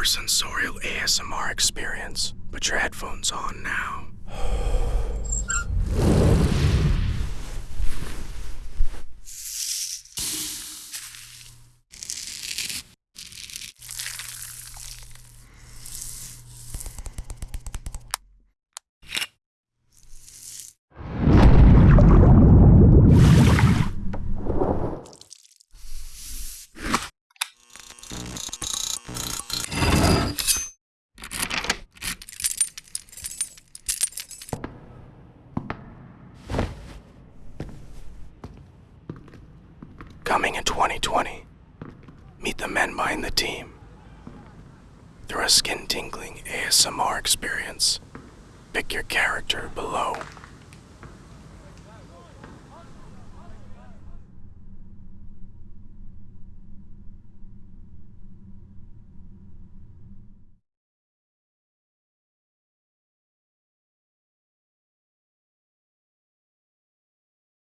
super sensorial ASMR experience. Put your headphones on now. Coming in 2020, meet the men behind the team. Through a skin tingling ASMR experience, pick your character below.